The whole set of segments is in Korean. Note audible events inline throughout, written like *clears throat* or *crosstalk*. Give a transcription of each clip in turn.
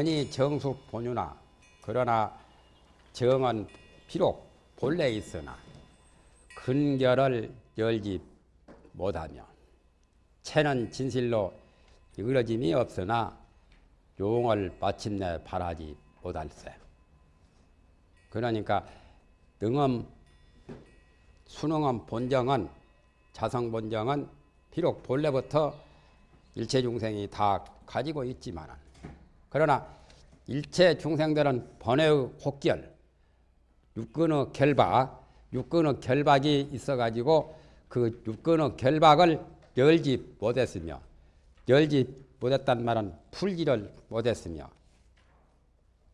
연이 정수 본유나 그러나 정은 비록 본래 있으나 근결을 열지 못하며 채는 진실로 이그러짐이 없으나 용을 마침내 바라지 못할세. 그러니까 능엄 순응엄 본정은 자성 본정은 비록 본래부터 일체 중생이 다 가지고 있지만 그러나 일체 중생들은 번외의 혹결 육근의 결박 육근의 결박이 있어 가지고 그 육근의 결박을 열지 못했으며 열지 못했단 말은 풀지를 못했으며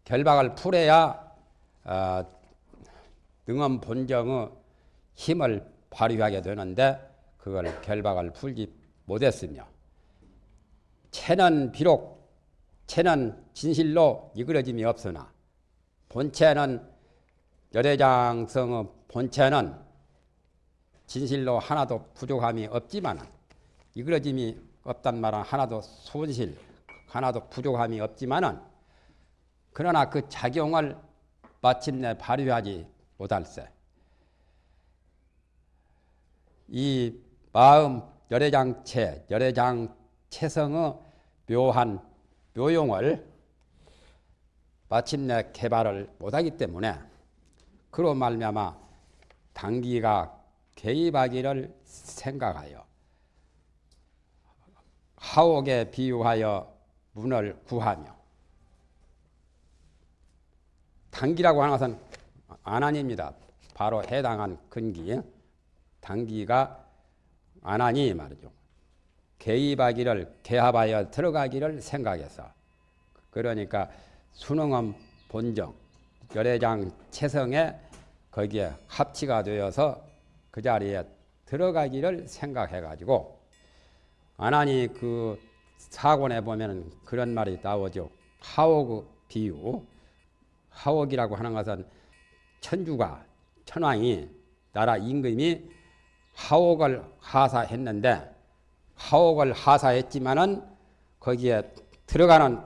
결박을 풀어야 어, 능엄 본정의 힘을 발휘하게 되는데 그걸 결박을 풀지 못했으며 채는 비록 채는 진실로 이그러짐이 없으나 본체는 열애장성의 본체는 진실로 하나도 부족함이 없지만 이그러짐이 없단 말은 하나도 손실 하나도 부족함이 없지만은 그러나 그 작용을 마침내 발휘하지 못할세. 이 마음 열애장체, 열애장체성의 묘한 묘용을 마침내 개발을 못하기 때문에 그로 말미암아 단기가 개입하기를 생각하여 하옥에 비유하여 문을 구하며 단기라고 하는 것은 안안입니다. 바로 해당한 근기 단기가 안하니 말이죠. 개입하기를 개합하여 들어가기를 생각해서 그러니까 수능은 본정 열애장 체성에 거기에 합치가 되어서 그 자리에 들어가기를 생각해 가지고 안하니 그 사권에 보면 그런 말이 나오죠. 하옥 비유 하옥이라고 하는 것은 천주가 천왕이 나라 임금이 하옥을 하사했는데 하옥을 하사했지만은 거기에 들어가는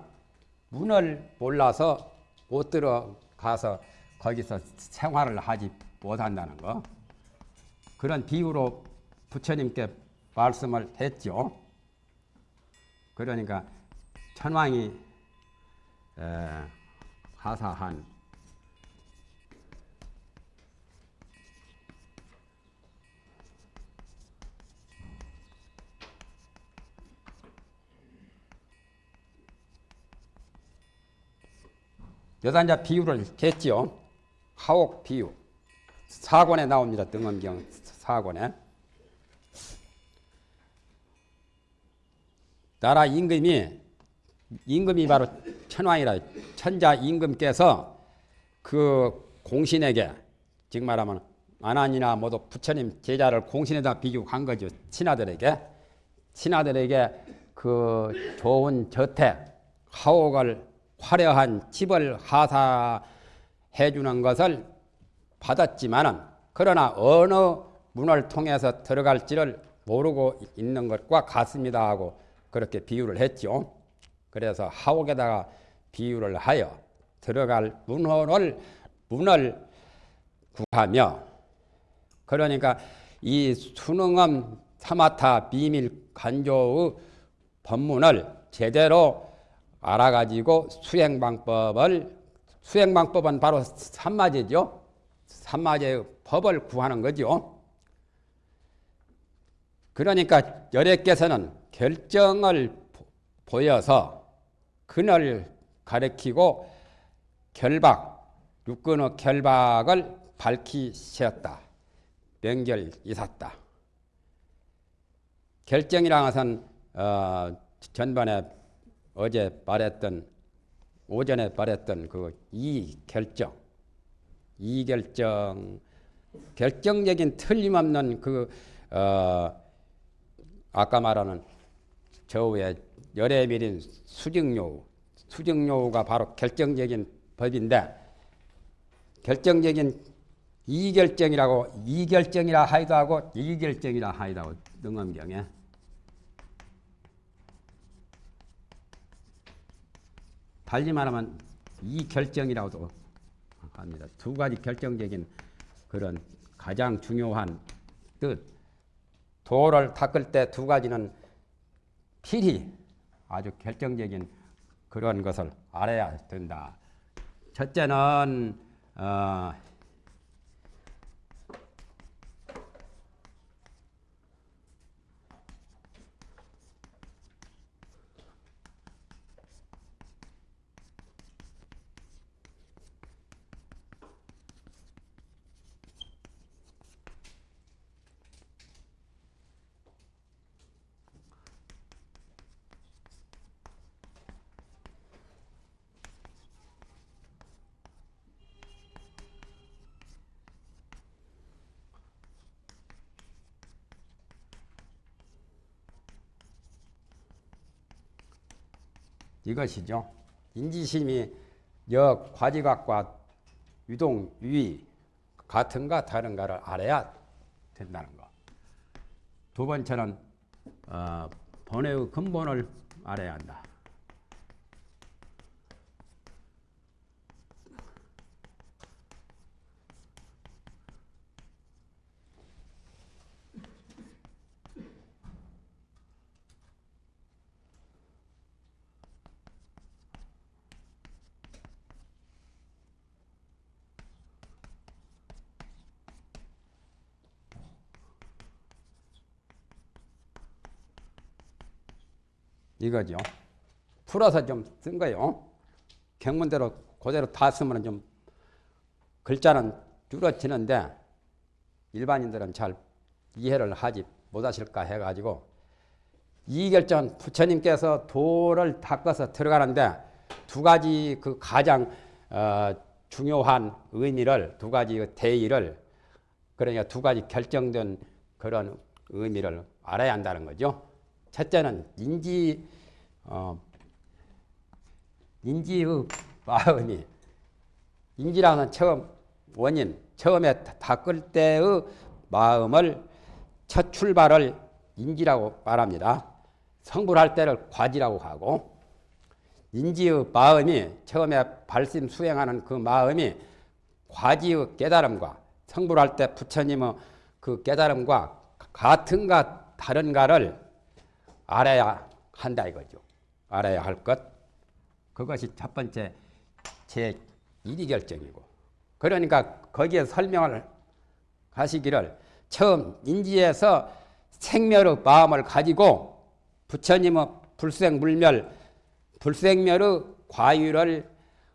문을 몰라서 못 들어가서 거기서 생활을 하지 못한다는 거. 그런 비유로 부처님께 말씀을 했죠. 그러니까 천왕이 하사한 여단자 비유를 했지요. 하옥 비유. 사권에 나옵니다. 등엄경 사권에. 나라 임금이 임금이 바로 천왕이라 천자 임금께서 그 공신에게 즉 말하면 안한이나 모두 부처님 제자를 공신에다 비유한 거죠. 신하들에게 신하들에게 그 좋은 저택 하옥을 화려한 집을 하사해 주는 것을 받았지만은 그러나 어느 문을 통해서 들어갈지를 모르고 있는 것과 같습니다 하고 그렇게 비유를 했죠. 그래서 하옥에다가 비유를 하여 들어갈 문호를 문을 구하며 그러니까 이 수능엄 사마타 비밀 간조의 법문을 제대로 알아가지고 수행방법을 수행방법은 바로 삼마제죠. 삼마제의 법을 구하는 거죠. 그러니까 열애께서는 결정을 보여서 그늘 가리키고 결박, 육근의 결박을 밝히셨다. 명결이샀다. 결정이라는 것은 어, 전반에 어제 말했던 오전에 말했던 그 이 결정, 이 결정, 결정적인 틀림없는 그 어, 아까 말하는 저우의 열애 밀인 수증요우, 수증요우가 바로 결정적인 법인데 결정적인 이결정이라고 이결정이라 하기도 하고 이결정이라 하기도 하고 능엄경에 달리 말하면 이 결정이라고도 합니다. 두 가지 결정적인 그런 가장 중요한 뜻. 도를 닦을 때 두 가지는 필히 아주 결정적인 그런 것을 알아야 된다. 첫째는 어, 이것이죠. 인지심이 역 과지각과 유동 유의 같은가 다른가를 알아야 된다는 거. 두 번째는 어, 번외의 근본을 알아야 한다. 이거죠. 풀어서 좀 쓴 거예요. 경문대로 그대로 다 쓰면 좀 글자는 줄어지는데 일반인들은 잘 이해를 하지 못하실까 해가지고 이결전 부처님께서 도를 닦아서 들어가는데 두 가지 그 가장 어, 중요한 의미를 두 가지 대의를 그러니까 두 가지 결정된 그런 의미를 알아야 한다는 거죠. 첫째는 인지 어, 인지의 마음이 인지라는 처음 원인 처음에 닦을 때의 마음을 첫 출발을 인지라고 말합니다. 성불할 때를 과지라고 하고 인지의 마음이 처음에 발심 수행하는 그 마음이 과지의 깨달음과 성불할 때 부처님의 그 깨달음과 같은가 다른가를 알아야 한다 이거죠. 알아야 할 것. 그것이 첫 번째 제 1위 결정이고. 그러니까 거기에 설명을 하시기를 처음 인지에서 생멸의 마음을 가지고 부처님의 불생 물멸, 불생멸의 과유를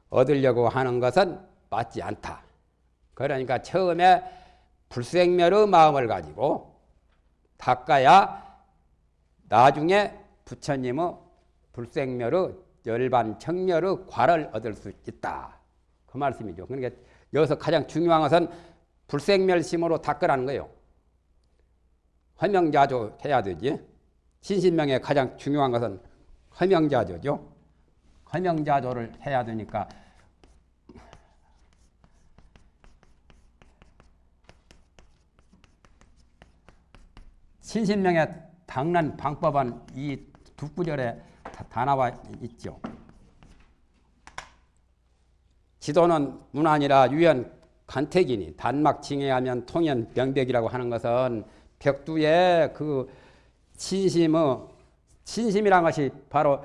얻으려고 하는 것은 맞지 않다. 그러니까 처음에 불생멸의 마음을 가지고 닦아야 나중에 부처님의 불생멸의 열반 청멸의 과를 얻을 수 있다. 그 말씀이죠. 그러니까 여기서 가장 중요한 것은 불생멸심으로 닦으라는 거예요. 허명자조 해야 되지. 신신명의 가장 중요한 것은 허명자조죠. 허명자조를 해야 되니까 신신명의 닦는 방법은 이 두 구절에 다 나와 있죠. 지도는 문안이라 유연 간택이니 단막 징해하면 통연 명백이라고 하는 것은 벽두에 그 신심의 신심이란 것이 바로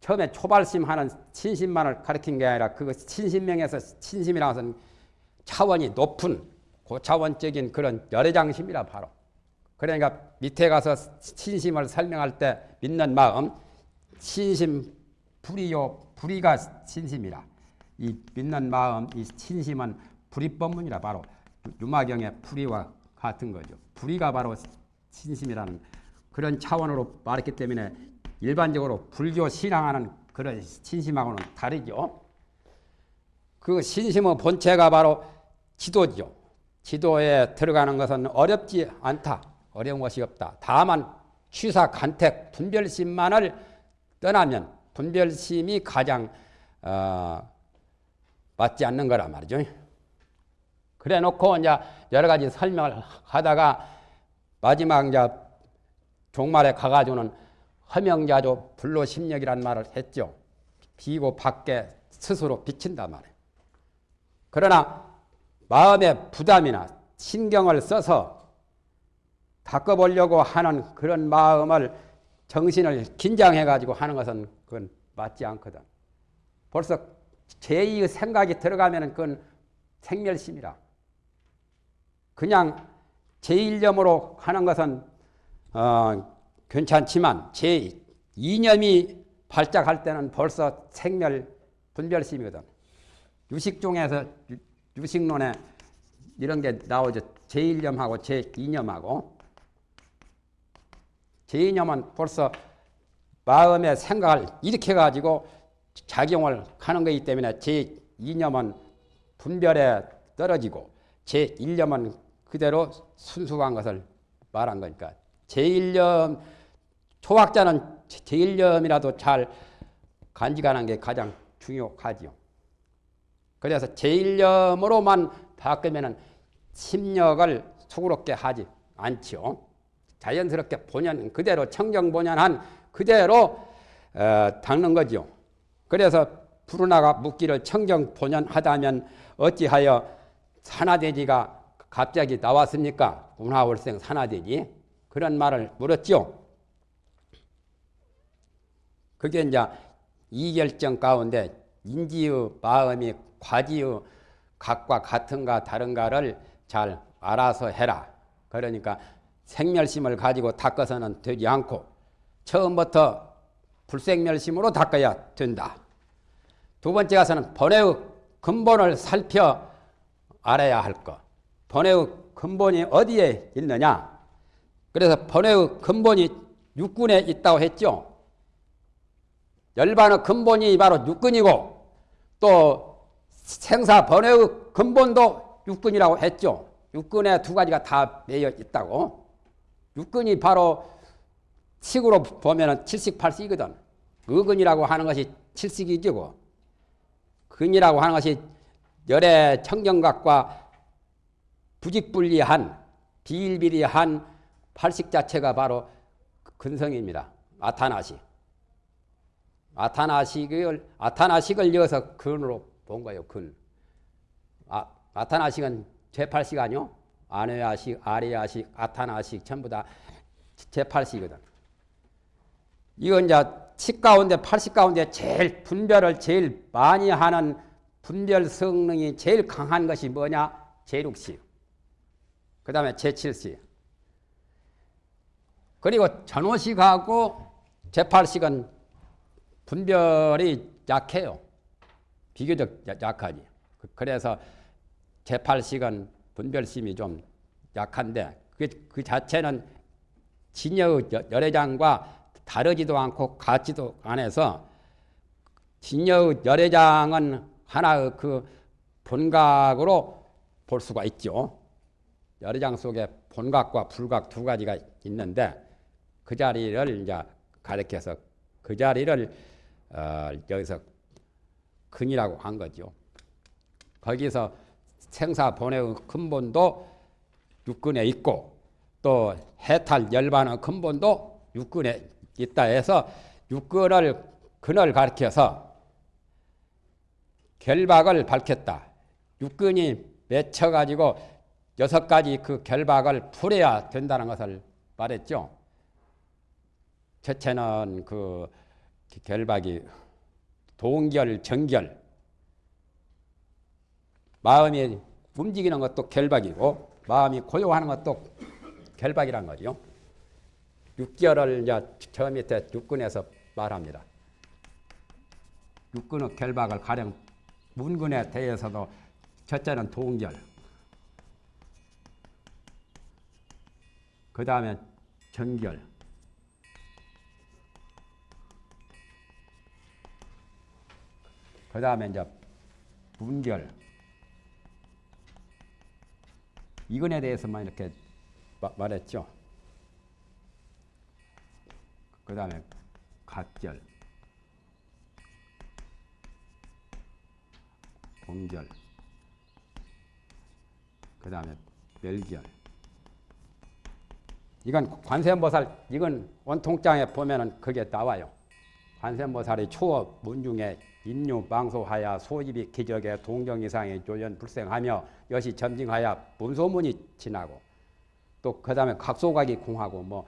처음에 초발심 하는 신심만을 가리킨 게 아니라 그 신심명에서 신심이라는 것은 차원이 높은 고차원적인 그런 열애장심이라 바로 그러니까 밑에 가서 신심을 설명할 때 믿는 마음, 신심 불이요 불이가 신심이라. 이 믿는 마음, 이 신심은 불이법문이라 바로 유마경의 불이와 같은 거죠. 불이가 바로 신심이라는 그런 차원으로 말했기 때문에 일반적으로 불교 신앙하는 그런 신심하고는 다르죠. 그 신심의 본체가 바로 지도죠. 지도에 들어가는 것은 어렵지 않다. 어려운 것이 없다. 다만 취사, 간택, 분별심만을 떠나면 분별심이 가장 어, 맞지 않는 거란 말이죠. 그래 놓고 이제 여러 가지 설명을 하다가 마지막 이제 종말에 가가지고는 허명자조 불로심력이란 말을 했죠. 비고 밖에 스스로 비친단 말이에요. 그러나 마음의 부담이나 신경을 써서 닦아보려고 하는 그런 마음을 정신을 긴장해 가지고 하는 것은 그건 맞지 않거든. 벌써 제2의 생각이 들어가면 그건 생멸심이라. 그냥 제1념으로 하는 것은 어, 괜찮지만 제2념이 발작할 때는 벌써 생멸 분별심이거든. 유식종에서 유 식론에 이런 게 나오죠. 제1념하고 제2념하고 제2념은 벌써 마음의 생각을 일으켜 가지고 작용을 하는 것이기 때문에 제2념은 분별에 떨어지고 제1념은 그대로 순수한 것을 말한 거니까 제1념 초학자는 제1념이라도 잘 간직하는 게 가장 중요하지요. 그래서 제1념으로만 바꾸면 심력을 수그럽게 하지 않지요. 자연스럽게 본연 그대로 청정 본연한 그대로 어, 닦는 거죠. 그래서 부르나가 묻기를 청정 본연하다면 어찌하여 산화돼지가 갑자기 나왔습니까? 운하월생 산화돼지 그런 말을 물었죠. 그게 이제 이결정 가운데 인지의 마음이 과지의 각과 같은가 다른가를 잘 알아서 해라. 그러니까 생멸심을 가지고 닦아서는 되지 않고 처음부터 불생멸심으로 닦아야 된다. 두 번째 가서는 번외의 근본을 살펴 알아야 할 것. 번외의 근본이 어디에 있느냐? 그래서 번외의 근본이 육군에 있다고 했죠. 열반의 근본이 바로 육군이고 또 생사 번외의 근본도 육군이라고 했죠. 육군에 두 가지가 다 매여 있다고. 육근이 바로 식으로 보면 70, 8식이거든. 의근이라고 하는 것이 7식이고 근이라고 하는 것이 열의 청정각과 부직분리한 비일비리한 팔식 자체가 바로 근성입니다. 아타나식. 아타나식을 아타나식을 이어서 근으로 본 거예요. 근. 아, 아타나식은 제8식 아니요? 아내야식, 아리야식, 아타나식 전부 다 제8식이거든. 이건 이제 식 가운데 8식 가운데 제일 분별을 제일 많이 하는 분별 성능이 제일 강한 것이 뭐냐? 제6식. 그 다음에 제7식. 그리고 전호식하고 제8식은 분별이 약해요. 비교적 약하지. 그래서 제8식은 분별심이 좀 약한데 그, 그 자체는 진여의 열애장과 다르지도 않고 같지도 않아서 진여의 열애장은 하나의 그 본각으로 볼 수가 있죠. 열애장 속에 본각과 불각 두 가지가 있는데 그 자리를 이제 가리켜서 그 자리를 어, 여기서 근이라고 한 거죠. 거기서 생사 본의 근본도 육근에 있고 또 해탈 열반의 근본도 육근에 있다 해서 육근을 근을 가리켜서 결박을 밝혔다. 육근이 맺혀 가지고 여섯 가지 그 결박을 풀어야 된다는 것을 말했죠. 첫째는 그 결박이 동결, 정결, 마음이 움직이는 것도 결박이고 마음이 고요하는 것도 결박이란 거죠. 6개월을 이제 저 밑에 육군에서 말합니다. 육군의 결박을 가령 문군에 대해서도 첫째는 동결, 그 다음에 정결, 그 다음에 이제 분결, 이건에 대해서만 이렇게 마, 말했죠. 그 다음에 각결, 공결, 그 다음에 멸결. 이건 관세음보살, 이건 원통장에 보면은 그게 나와요. 관세음보살이 추워 문중에 인류 망소하야 소집이 기적에 동정 이상의 조연 불생하며 여시 점징하야 문소문이 지나고 또 그 다음에 각소각이 공하고 뭐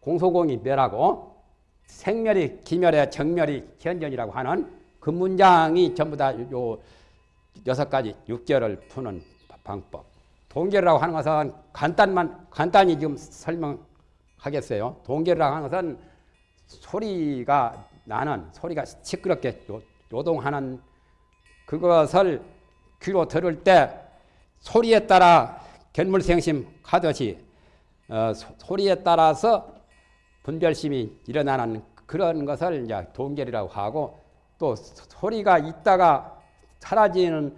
공소공이 멸하고 생멸이 기멸에 정멸이 현전이라고 하는 그 문장이 전부 다 요 여섯 가지 육절을 푸는 방법. 동결이라고 하는 것은 간단만 간단히 지금 설명하겠어요. 동결이라고 하는 것은 소리가 나는 소리가 시끄럽게 요, 요동하는 그것을 귀로 들을 때 소리에 따라 견물생심 하듯이 어, 소, 리에 따라서 분별심이 일어나는 그런 것을 이제 동결이라고 하고 또 소리가 있다가 사라지는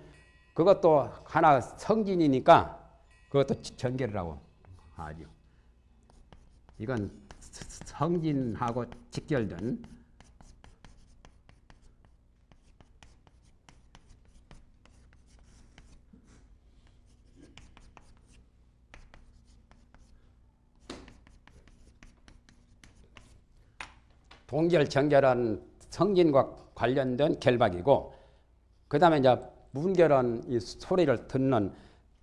그것도 하나 성진이니까 그것도 전결이라고 하죠. 이건 성진하고 직결된 동결, 정결은 성진과 관련된 결박이고 그 다음에 이제 문결은 이 소리를 듣는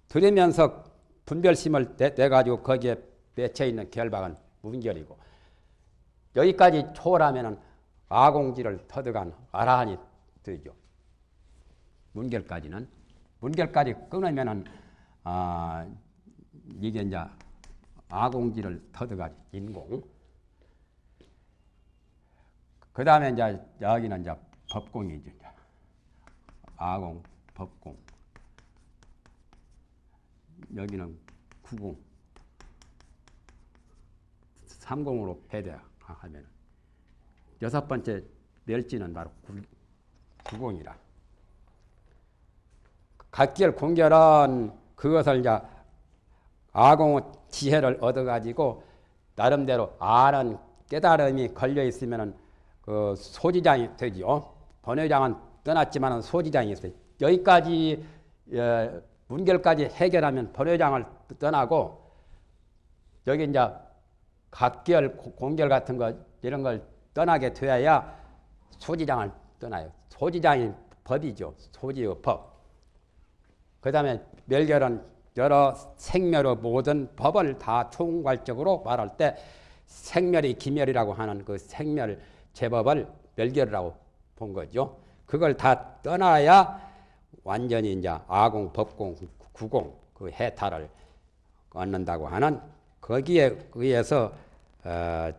들으면서 분별심을 내, 가지고 거기에 맺혀 있는 결박은 문결이고 여기까지 초월하면은 아공지를 터득한 아라한이 되죠. 문결까지는 문결까지 끊으면은 아 이게 이제 아공지를 터득한 인공. 그 다음에 이제 여기는 이제 법공이죠. 아공, 법공. 여기는 구공. 삼공으로 배대하면 여섯 번째 멸지는 바로 구, 공이라 각결 공결은 그것을 이제 아공의 지혜를 얻어가지고 나름대로 아는 깨달음이 걸려 있으면은 그 소지장이 되지요. 번외장은 떠났지만 소지장이 있어요. 여기까지 예, 문결까지 해결하면 번외장을 떠나고 여기 이제 각결, 공결 같은 거 이런 걸 떠나게 되어야 소지장을 떠나요. 소지장이 법이죠. 소지의 법. 그 다음에 멸결은 여러 생멸의 모든 법을 다 총괄적으로 말할 때 생멸이 기멸이라고 하는 그 생멸 제법을 멸결이라고 본 거죠. 그걸 다 떠나야 완전히 이제 아공, 법공, 구공 그 해탈을 얻는다고 하는 거기에 의해서 어,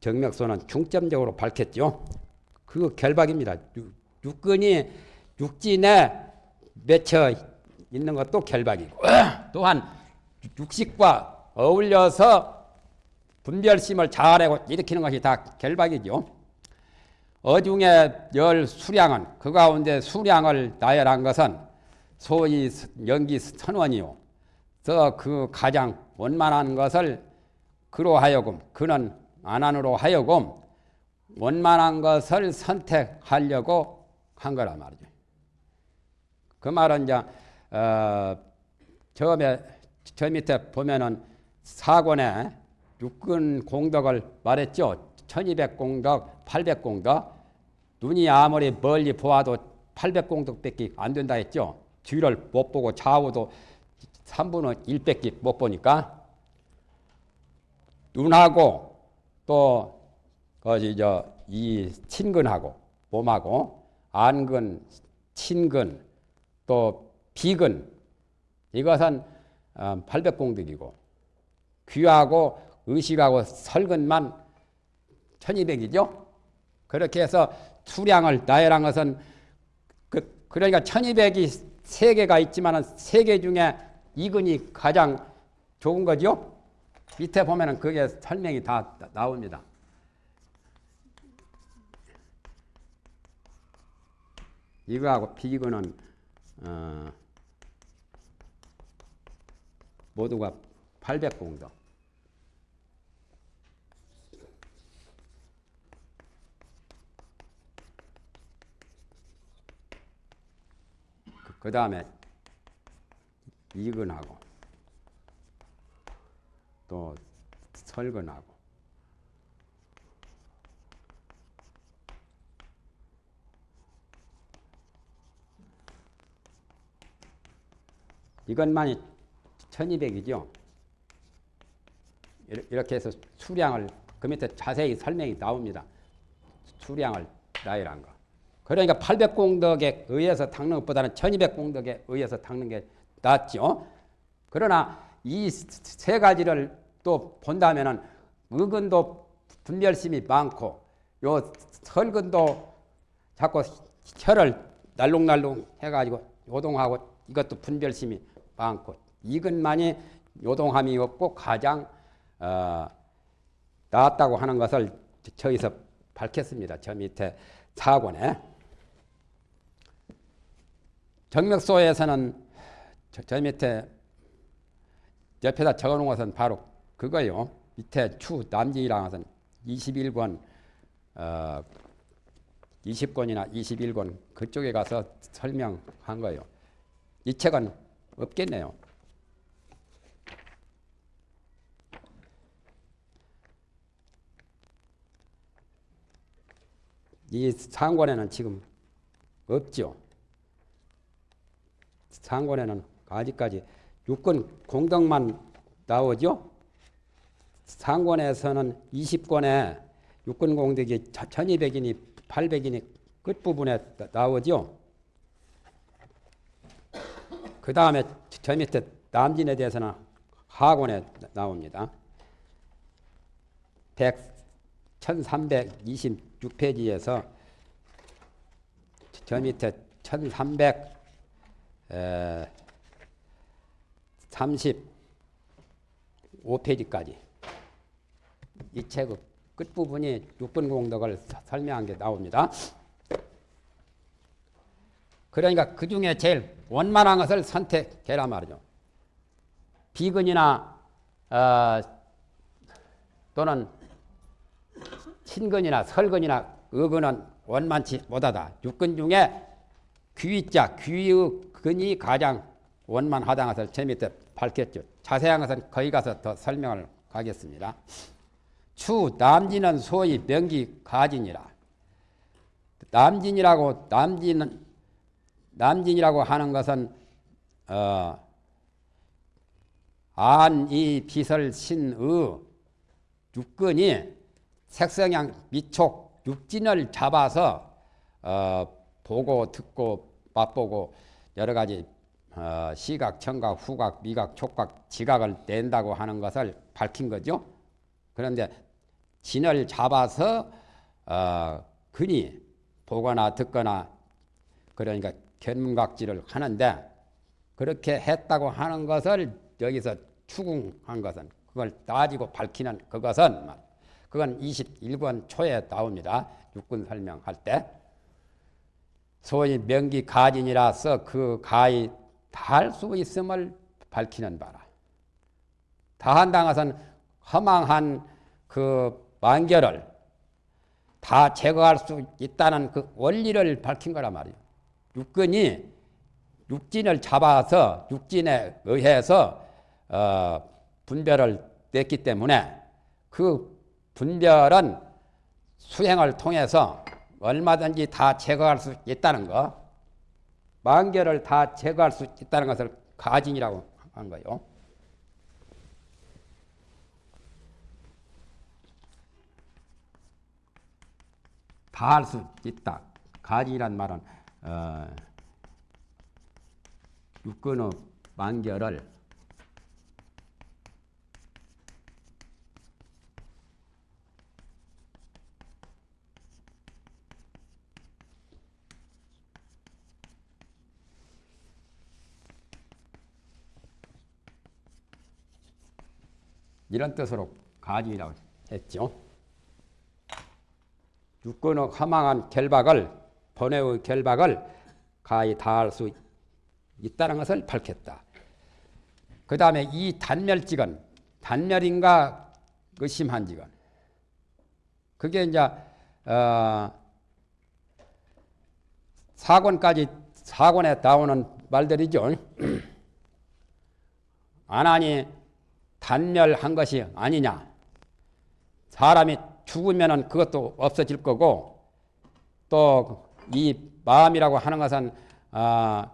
정맥소는 중점적으로 밝혔죠. 그 결박입니다. 육, 근이 육진에 맺혀 있는 것도 결박이고 *clears throat* 또한 육식과 어울려서 분별심을 잘하고 일으키는 것이 다 결박이죠. 어중의 열 수량은 그 가운데 수량을 나열한 것은 소위 연기 선원이요. 그 가장 원만한 것을 그로 하여금 그는 안안으로 하여금 원만한 것을 선택하려고 한 거란 말이죠. 그 말은 이제 어, 처음에 저 밑에 보면은 사권에 육근 공덕을 말했죠. 1200공덕, 800공덕. 눈이 아무리 멀리 보아도 800공덕밖에 안 된다 했죠. 뒤를 못 보고 좌우도 3분의 1밖에 못 보니까 눈하고 또 거기 저이 친근하고 몸하고 안근, 친근, 또 비근 이것은 800공덕이고 어, 귀하고 의식하고 설근만 1200이죠. 그렇게 해서 수량을 나열한 것은 그, 그러니까 1200이 세 개가 있지만 세개 중에 이근이 가장 좋은 거죠. 밑에 보면은 그게 설명이 다 나옵니다. 이거하고 비근은 어, 모두가 800공덕. 그 다음에 이근하고 또 설근하고 이것만이 1200이죠. 이렇게 해서 수량을 그 밑에 자세히 설명이 나옵니다. 수량을 나열한 거. 그러니까 800공덕에 의해서 닦는 것보다는 1200공덕에 의해서 닦는 게 낫죠. 그러나 이 세 가지를 또 본다면은 의근도 분별심이 많고 요 설근도 자꾸 혀를 날롱날롱 해가지고 요동하고 이것도 분별심이 많고 이것만이 요동함이 없고 가장 어, 나았다고 하는 것을 저기서 밝혔습니다. 저 밑에 사권에 정맥소에서는 저, 저 밑에 옆에다 적어놓은 것은 바로 그거요. 밑에 추 남진이라는 것은 21권 어, 20권이나 21권 그쪽에 가서 설명한 거예요. 이 책은 없겠네요. 이 상권에는 지금 없죠. 상권에는 아직까지 육권 공덕만 나오죠. 상권에서는 20권에 육권 공덕이 1200이니 800이니 끝부분에 나오죠. 그 다음에 저 밑에 남진에 대해서는 하권에 나옵니다. 100, 1326페이지에서 저 밑에 1335페이지까지 이 책의 끝부분이 6분 공덕을 설명한 게 나옵니다. 그러니까 그 중에 제일 원만한 것을 선택해라 말이죠. 비근이나 어, 또는 신근이나 설근이나 의근은 원만치 못하다. 육근 중에 귀자, 귀의 근이 가장 원만하다는 것을 제 밑에 밝혔죠. 자세한 것은 거기 가서 더 설명을 가겠습니다. 추 남진은 소위 명기 가진이라. 남진이라고 남진은 남진이라고 하는 것은 어, 안이 비설 신의 육근이 색성향 미촉 육진을 잡아서 어, 보고 듣고 맛보고 여러 가지 어, 시각, 청각, 후각, 미각, 촉각, 지각을 낸다고 하는 것을 밝힌 거죠. 그런데 진을 잡아서 어, 근이 보거나 듣거나 그러니까 견문각지를 하는데 그렇게 했다고 하는 것을 여기서 추궁한 것은 그걸 따지고 밝히는 그것은 그건 21권 초에 나옵니다. 육군 설명할 때 소위 명기 가진이라서 그 가히 달수 있음을 밝히는 바라. 다한다는 것은 허망한 그 만결을 다 제거할 수 있다는 그 원리를 밝힌 거란 말이에요. 육근이 육진을 잡아서 육진에 의해서 어, 분별을 냈기 때문에 그 분별은 수행을 통해서 얼마든지 다 제거할 수 있다는 거, 만결을 다 제거할 수 있다는 것을 가진이라고 한 거예요. 다 할 수 있다. 가진이란 말은 어, 육근의 만결을 이런 뜻으로 가지라고 했죠. 육근의 허망한 결박을 번외의 결박을 가히 다할 수 있다는 것을 밝혔다. 그 다음에 이 단멸직은 단멸인가 의심한 직은 그게 이제 어, 사권까지 사권에 나오는 말들이죠. *clears throat* 안 하니 단멸한 것이 아니냐. 사람이 죽으면 그것도 없어질 거고 또 이 마음이라고 하는 것은 아,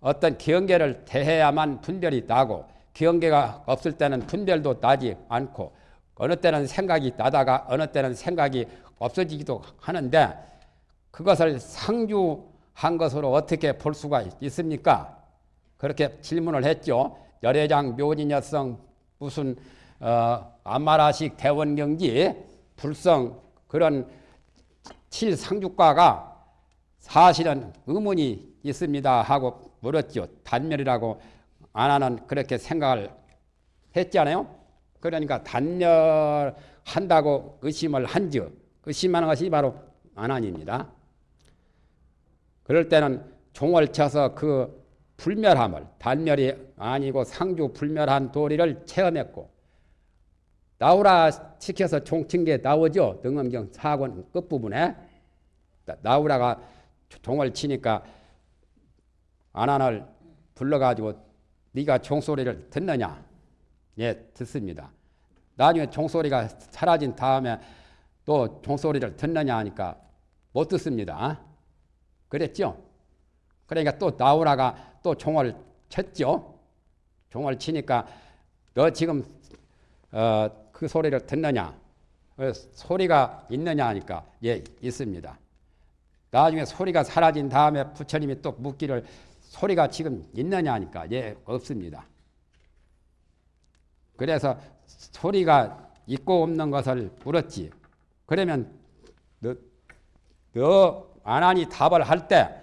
어떤 기형계를 대해야만 분별이 나고 기형계가 없을 때는 분별도 나지 않고 어느 때는 생각이 나다가 어느 때는 생각이 없어지기도 하는데 그것을 상주한 것으로 어떻게 볼 수가 있습니까? 그렇게 질문을 했죠. 열애장 묘진여성 무슨 어, 아마라식 대원경지 불성 그런 칠상주과가 사실은 의문이 있습니다 하고 물었죠. 단멸이라고 안 하는 그렇게 생각을 했잖아요. 그러니까 단멸한다고 의심을 한즉 의심하는 것이 바로 안안입니다. 그럴 때는 종을 쳐서 그 불멸함을 단멸이 아니고 상주 불멸한 도리를 체험했고 나오라 시켜서 종친 게 나오죠. 등엄경 4권 끝부분에 나오라가 종을 치니까 안안을 불러가지고 네가 종소리를 듣느냐? 예, 듣습니다. 나중에 종소리가 사라진 다음에 또 종소리를 듣느냐 하니까 못 듣습니다. 그랬죠? 그러니까 또 나오라가 또 종을 쳤죠. 종을 치니까 너 지금 어, 그 소리를 듣느냐? 어, 소리가 있느냐 하니까 예 있습니다. 나중에 소리가 사라진 다음에 부처님이 또 묻기를 소리가 지금 있느냐 하니까 예 없습니다. 그래서 소리가 있고 없는 것을 물었지. 그러면 너, 너 안하니 답을 할 때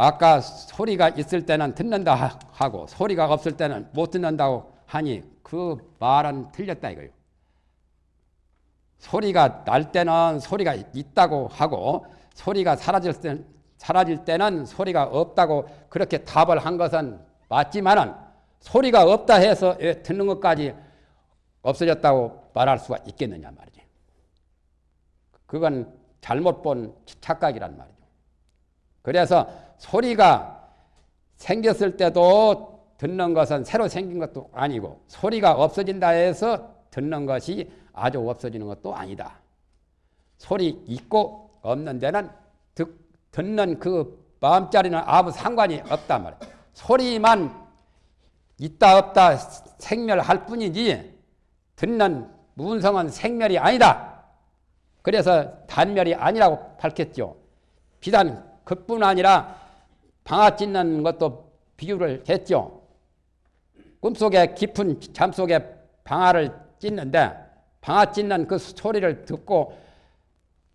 아까 소리가 있을 때는 듣는다 하고 소리가 없을 때는 못 듣는다고 하니 그 말은 틀렸다 이거요. 소리가 날 때는 소리가 있다고 하고 소리가 사라질 때 사라질 때는 소리가 없다고 그렇게 답을 한 것은 맞지만은 소리가 없다 해서 듣는 것까지 없어졌다고 말할 수가 있겠느냐 말이지. 그건 잘못 본 착각이란 말이죠. 그래서 소리가 생겼을 때도 듣는 것은 새로 생긴 것도 아니고 소리가 없어진다 해서 듣는 것이 아주 없어지는 것도 아니다. 소리 있고 없는 데는 듣, 듣는 그 마음자리는 아무 상관이 없단 말이야. 소리만 있다 없다 생멸할 뿐이지 듣는 문성은 생멸이 아니다. 그래서 단멸이 아니라고 밝혔죠. 비단 그뿐 아니라 방아 찢는 것도 비유를 했죠. 꿈속에 깊은 잠속에 방아를 찢는데 방아 찢는 그 소리를 듣고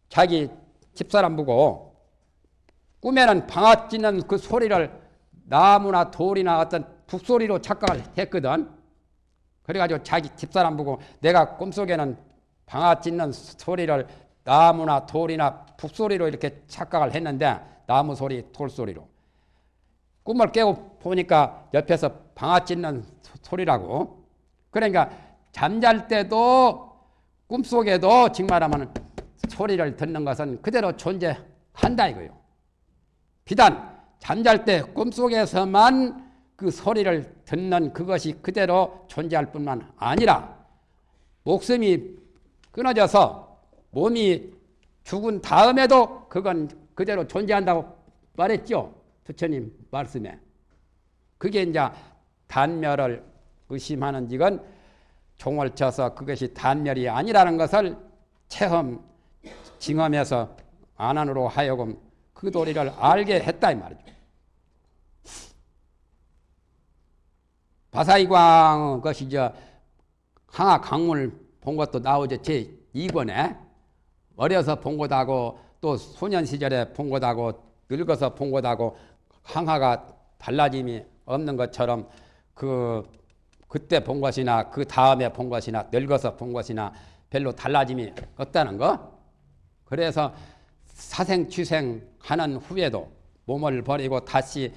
자기 집사람 보고 꿈에는 방아 찢는 그 소리를 나무나 돌이나 어떤 북소리로 착각을 했거든. 그래가지고 자기 집사람 보고 내가 꿈속에는 방아 찢는 소리를 나무나 돌이나 북소리로 이렇게 착각을 했는데 나무 소리, 돌 소리로. 꿈을 깨고 보니까 옆에서 방아 찢는 소리라고. 그러니까 잠잘 때도 꿈속에도 정말하면 소리를 듣는 것은 그대로 존재한다 이거요. 비단 잠잘 때 꿈속에서만 그 소리를 듣는 그것이 그대로 존재할 뿐만 아니라 목숨이 끊어져서 몸이 죽은 다음에도 그건 그대로 존재한다고 말했죠. 부처님 말씀에. 그게 이제 단멸을 의심하는 지건 종을 쳐서 그것이 단멸이 아니라는 것을 체험, 징험해서 안안으로 하여금 그 도리를 알게 했다 이 말이죠. 바사이광 것이 저 항하 강물 본 것도 나오죠. 제 2권에 어려서 본 것하고 또 소년 시절에 본 것하고 늙어서 본 것하고 항하가 달라짐이 없는 것처럼 그 그때 본 것이나 그 다음에 본 것이나 늙어서 본 것이나 별로 달라짐이 없다는 거. 그래서 사생 취생 하는 후에도 몸을 버리고 다시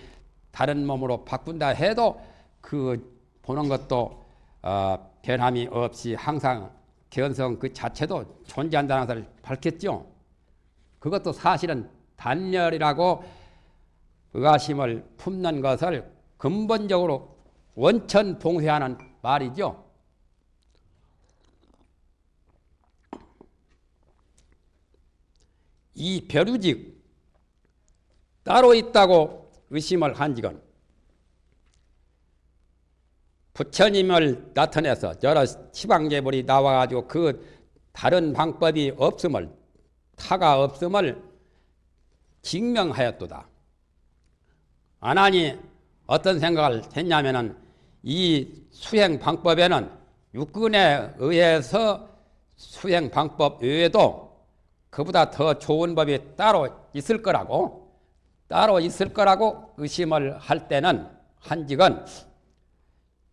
다른 몸으로 바꾼다 해도 그 보는 것도 어, 변함이 없이 항상 견성 그 자체도 존재한다는 것을 밝혔죠. 그것도 사실은 단열이라고 의아심을 품는 것을 근본적으로 원천 봉쇄하는 말이죠. 이 벼루직 따로 있다고 의심을 한 지건 부처님을 나타내서 여러 시방제불이 나와가지고 그 다른 방법이 없음을 타가 없음을 증명하였도다. 아나니 어떤 생각을 했냐면은 이 수행 방법에는 육근에 의해서 수행 방법 외에도 그보다 더 좋은 법이 따로 있을 거라고 따로 있을 거라고 의심을 할 때는 한직은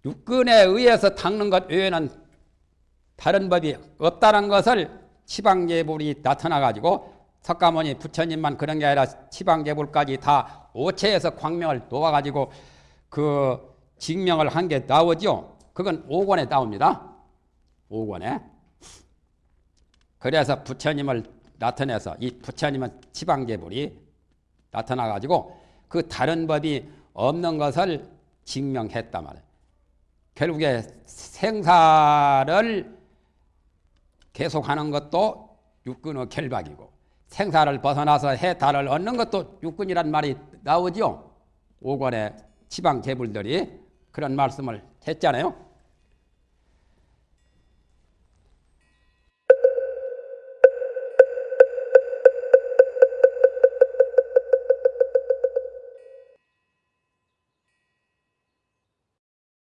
육근에 의해서 닦는 것 외에는 다른 법이 없다는 것을 치방제불이 나타나 가지고 석가모니 부처님만 그런 게 아니라 치방제불까지 다 오체에서 광명을 놓아 가지고 그 증명을 한 게 나오죠. 그건 5권에 나옵니다. 5권에. 그래서 부처님을 나타내서 이 부처님은 치방제불이 나타나 가지고 그 다른 법이 없는 것을 증명했단 말이에요. 결국에 생사를 계속하는 것도 육근의 결박이고 생사를 벗어나서 해탈을 얻는 것도 육근이란 말이 나오죠. 오권의 지방 재불들이 그런 말씀을 했잖아요.